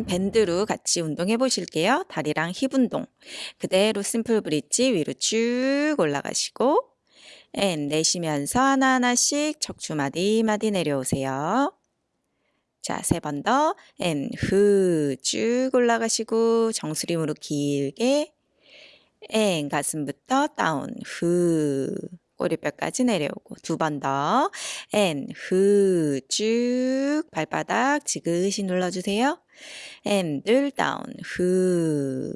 음, 밴드로 같이 운동해 보실게요. 다리랑 힙 운동. 그대로 simple bridge 위로 쭉 올라가시고 and 내쉬면서 하나하나씩 척추 마디마디 내려오세요. 자, 세 번 더. And, 후, 쭉 올라가시고, 무릎 길게. And, 가슴부터 down, 후. 꼬리뼈까지 내려오고. 두 번 더. And, 후, 쭉. 발바닥 지그시 눌러주세요. And, 늘 down, 후.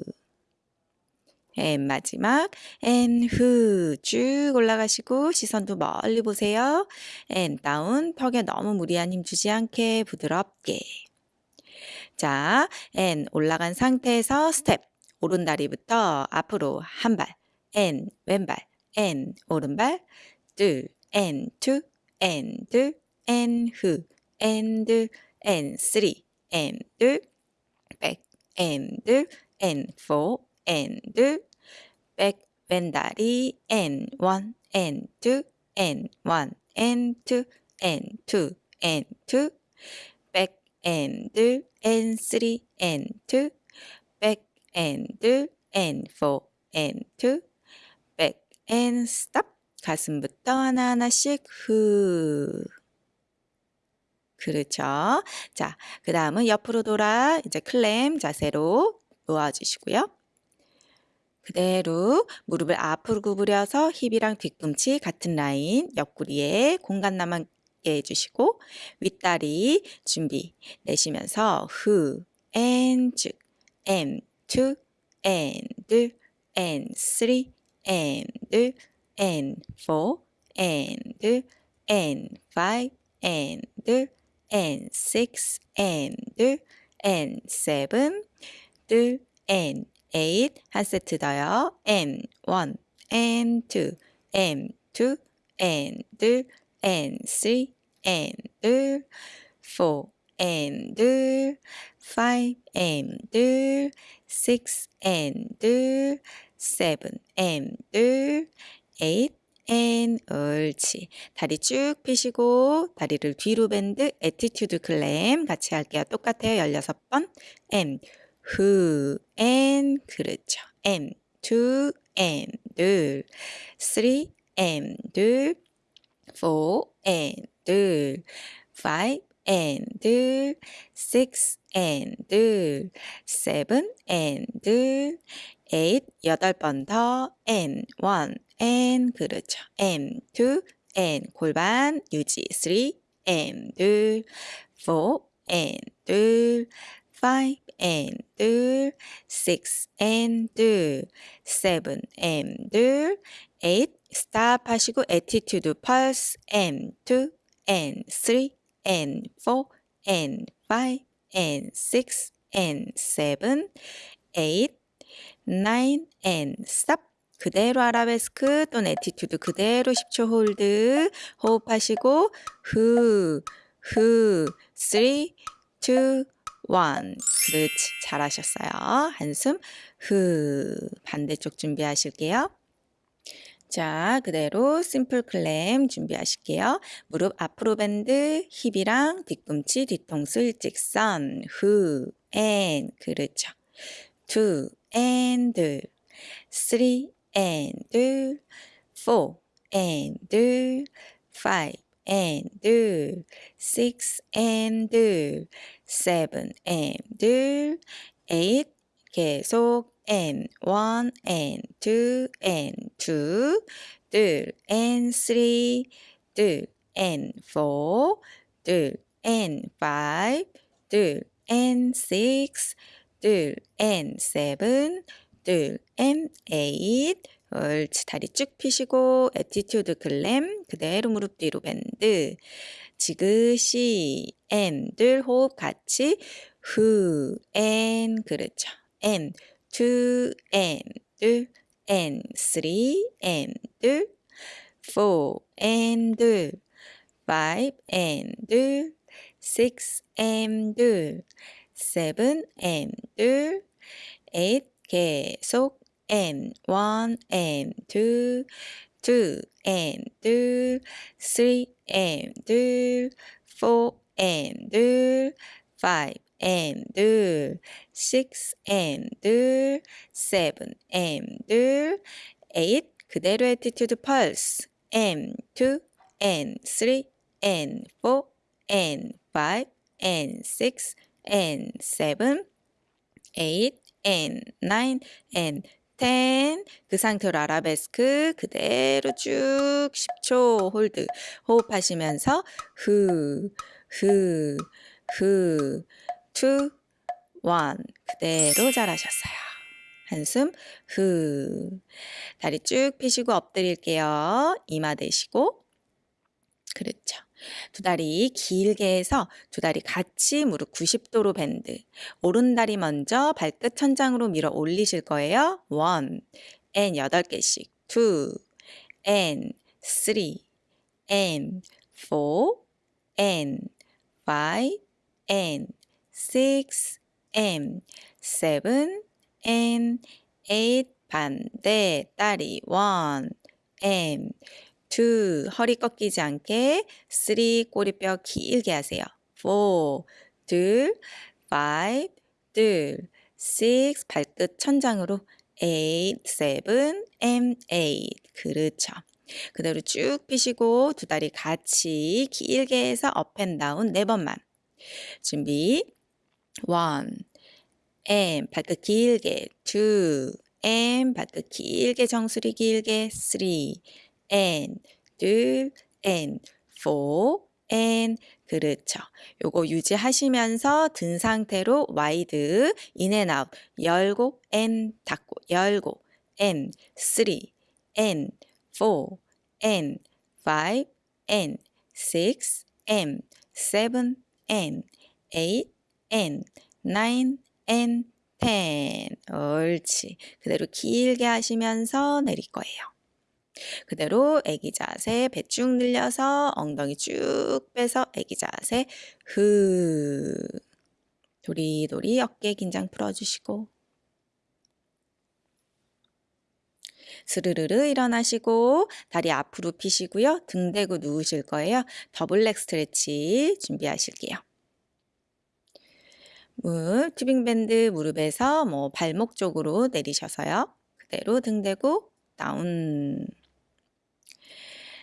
앤 마지막 앤후쭉 올라가시고 시선도 멀리 보세요. And down 턱에 너무 무리한 힘 주지 않게 부드럽게 자, and 올라간 상태에서 스텝 오른 다리부터 앞으로 한 발, 앤 왼발, 앤 오른발 둘, 앤 후, 앤 둘, 앤 쓰리, 앤 둘, 백, 앤 둘, 앤 포, and back 왼다리 and one and two and one and two and two and two back and and three and two back and and four and two back and stop 가슴부터 하나하나씩 후 그렇죠. 자, 그 다음은 옆으로 돌아 이제 클램 자세로 놓아주시고요. 그대로 무릎을 앞으로 구부려서 힙이랑 뒤꿈치 같은 라인 옆구리에 공간 남게 해주시고 윗다리 준비 내쉬면서 후 and 쭉 and two and and three and and four and and five and and six and and seven and eight 한 세트 더요. and one, and two, and two, and and three, and four, and five, and six, and seven, and eight, and 옳지. 다리 쭉 펴시고 다리를 뒤로 밴드 에티튜드 클램 같이 할게요. 똑같아요. 16번. and who and 그렇죠. and two and 둘 three and 둘 four and 둘 five and 둘 six and 둘 seven and 둘 eight 여덟 번 더 and one and 그렇죠. and two and 골반 유지 three and 둘 four and 둘 five and 둘, six and 둘, seven and 둘, eight stop 하시고 attitude pulse and two and three and four and five and six and seven, eight, nine and stop 그대로 아라베스크 또는 attitude 그대로 10초 hold 호흡하시고 후, 후, 3, 2, one. 그렇지. 잘하셨어요. 한숨 후. 반대쪽 준비하실게요. 자, 그대로 simple clam 준비하실게요. 무릎 앞으로 밴드, 힙이랑 뒤꿈치, 뒤통수 일직선. 후, 앤. 그렇죠. two, and, three, and, four, and, five, and, six, and, seven and eight 계속 and one and two and two 둘 and three 둘 and four 둘 and five 둘 and six 둘 and seven 둘 and eight 옳지 다리 쭉 펴시고 attitude clam 그대로 무릎 뒤로 밴드 지그시 and 들 호흡 같이 후, 앤 그렇죠. 앤, 투, 앤, 둘, 앤, 쓰리, 앤, 둘, 포, 앤, 둘, 파이브, 앤, 둘, 식스, 앤, 둘, 세븐, 앤, 둘, 에잇, 계속, 앤, 원, 앤, 투, two and 둘, three and 둘, four and 둘, five and 둘, six and 둘, seven and 둘, eight 그대로 attitude pulse and two and three and four and five and six and seven, eight and nine and ten 그 상태로 아라베스크 그대로 쭉 10초 홀드 호흡하시면서 후, 후, 후, two, one 그대로 잘하셨어요. 한숨 후 다리 쭉 펴시고 엎드릴게요. 이마 대시고 그렇죠. 두 다리 길게 해서 두 다리 같이 무릎 90도로 밴드. 오른 다리 먼저 발끝 천장으로 밀어 올리실 거예요. One, and 여덟 개씩. two, and three, and four, and five, and six, and seven, and eight. 반대 다리 one, and two, 허리 꺾이지 않게 three, 꼬리뼈 길게 하세요. four, 둘, five, 둘, six, 발끝 천장으로 eight, seven, and eight. 그렇죠. 그대로 쭉 펴시고 두 다리 같이 길게 해서 업앤 다운 네 번만. 준비. one, and 발끝 길게 two, and 발끝 길게 정수리 길게 three, and 둘 and four and 그렇죠. 요거 유지하시면서 든 상태로 wide in and out 열고 and 닫고 열고 and three and four and five and six and seven and eight and nine and ten 옳지. 그대로 길게 하시면서 내릴 거예요. 그대로 애기 자세 배 쭉 늘려서 엉덩이 쭉 빼서 애기 자세 흐 도리도리 어깨 긴장 풀어주시고 스르르르 일어나시고 다리 앞으로 피시고요. 등 대고 누우실 거예요. Double leg stretch 준비하실게요. 무 tubing밴드 무릎에서 뭐 발목 쪽으로 내리셔서요. 그대로 등 대고 Down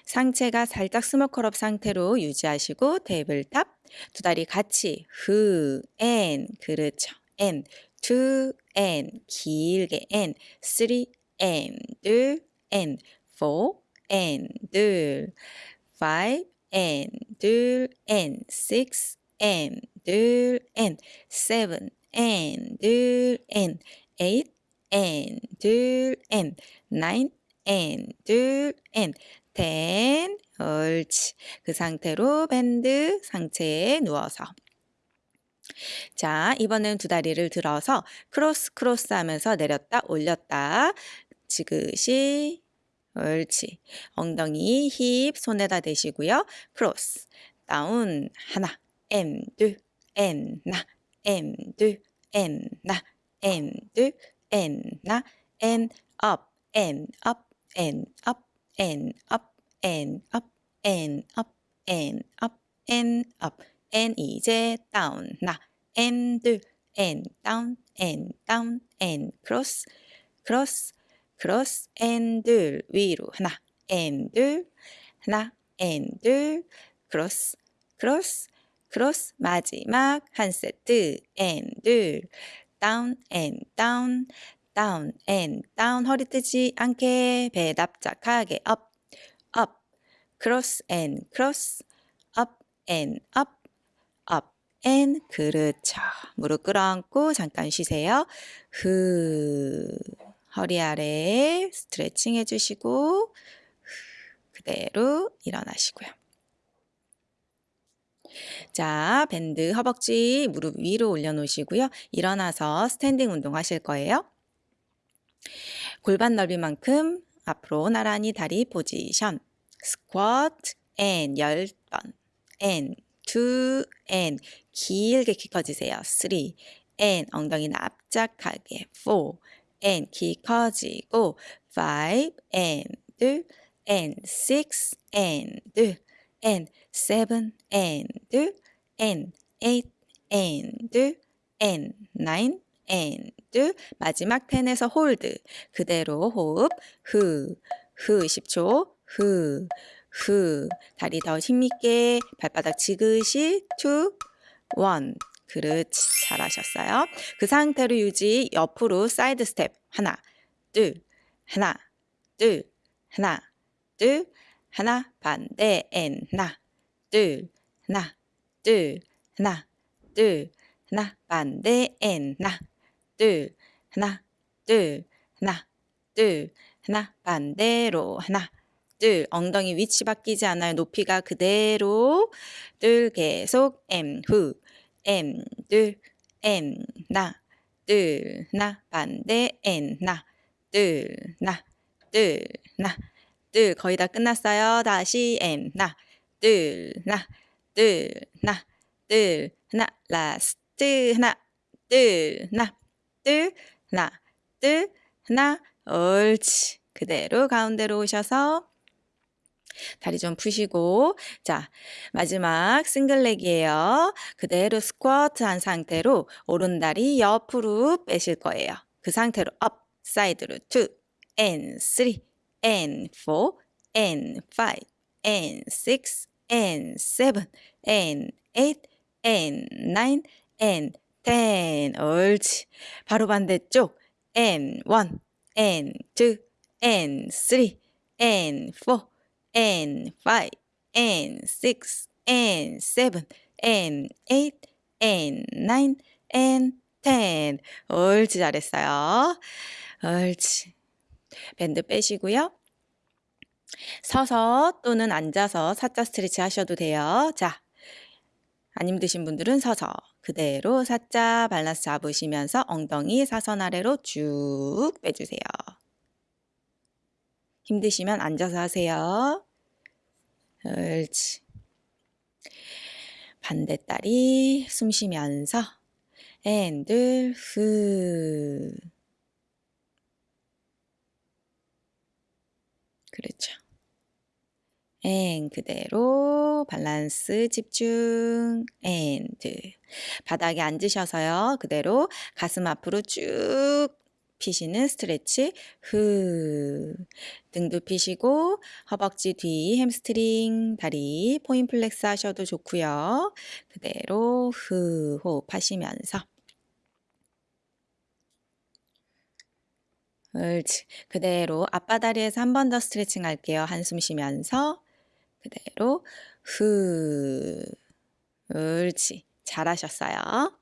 상체가 살짝 small curl up 상태로 유지하시고 tabletop 두 다리 같이 후, and 그렇죠. And, two, and 길게 and, three, and 둘, and six, and 둘, and seven, and 둘, and 에잇, 앤 둘, 앤 나인, 앤 둘, 앤 텐, 옳지. 그 상태로 밴드 상체에 누워서. 자, 이번엔 두 다리를 들어서 cross cross 하면서 내렸다 올렸다. 지그시, 옳지. 엉덩이, 힙, 손에다 대시고요. Cross, down, 하나, 엠, 둘, 엔, 나, 엠, 둘, 엔, 나, 엠, 둘, 엔, 나, 엔, 업, 엔, 업, 엔, 업, and up. And up. And up. And up. And up. And 이제 down 나 and down and down and cross cross cross and 둘 위로 하나 둘 하나 둘 cross cross cross 마지막 한 세트 둘 down and down down and down 허리 뜨지 않게 배 납작하게 up up cross and cross up and up up and 그렇죠. 무릎 끌어안고 잠깐 쉬세요. 후 허리 아래 스트레칭 해주시고 그대로 일어나시고요. 자, 밴드 허벅지 무릎 위로 올려놓으시고요. 일어나서 standing 운동 하실 거예요. 골반 넓이만큼 앞으로 나란히 다리 포지션 스쿼트 and 10번 and 2 and 길게 키 커지세요. 3 and 엉덩이 납작하게. 4 and 키 커지고 5 and 둘 and 6 and 둘 and 7 and 둘 and 8 and, and, nine, and, 마지막 ten에서 hold. 그대로 호흡, 흐, 흐, 10초, 흐, 흐. 다리 더 힘있게, 발바닥 지그시, two, one. 그렇지. 잘하셨어요. 그 상태로 유지, 옆으로 사이드 스텝. 하나, 둘, 하나, 둘, 하나, 둘, 하나, 반대, and, 하나, 둘, 하나, 둘, 하나, 둘, 하나, 반대, and, 하나, 둘, 하나, 둘, 하나, 둘, 하나, 반대로, 하나, 둘, 엉덩이 위치 바뀌지 않아요. 높이가 그대로, 둘, 계속, 엠, 후, 엠, 둘, 엠, 나, 둘, 나, 반대, and, 나, 둘, 나, 둘, 나, 둘, 거의 다 끝났어요. 다시, and, 나, 둘, 나, 둘, 나, 둘, 하나, last, 하나, 둘, 나, 둘, 하나, 둘, 하나, 옳지. 그대로 가운데로 오셔서 다리 좀 푸시고 자 마지막 single leg이에요. 그대로 스쿼트 한 상태로 오른다리 옆으로 빼실 거예요. 그 상태로 up side로 2 and 3 and 4 and 5 and 6 and 7 and 8 and 9 and 10 옳지 바로 반대쪽 and 1 and 2 and 3 and 4 and 5 and 6 and 7 and 8 and 9 and 10 옳지 잘했어요. 옳지. 밴드 빼시고요. 서서 또는 앉아서 사자 스트레치 하셔도 돼요. 자 안 힘드신 분들은 서서 그대로 사자 밸런스 잡으시면서 엉덩이 사선 아래로 쭉 빼주세요. 힘드시면 앉아서 하세요. 옳지. 반대다리 숨 쉬면서 and 둘 후 그렇죠. and 그대로 밸런스 집중 and 바닥에 앉으셔서요 그대로 가슴 앞으로 쭉 피시는 스트레치 후 등도 피시고 허벅지 뒤 햄스트링 다리 point flex 하셔도 좋고요. 그대로 후 호흡하시면서. 옳지. 그대로 앞바다리에서 한 번 더 스트레칭 할게요. 한숨 쉬면서. 그대로 후 옳지. 잘하셨어요